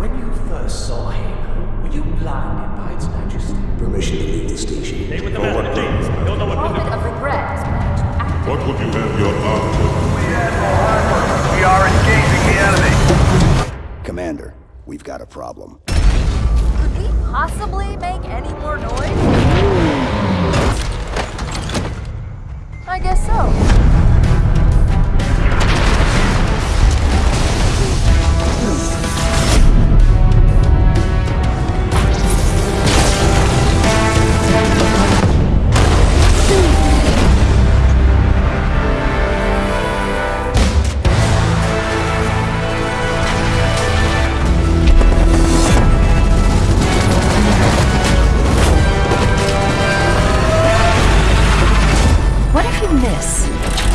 When you first saw him, were you blinded by its majesty? Permission to leave the station. Stay with the master, James. You'll know what to of regret is planned to activate. What would you have your arm to? We are engaging the enemy. Commander, we've got a problem. Could we possibly make any more noise? I guess so. miss.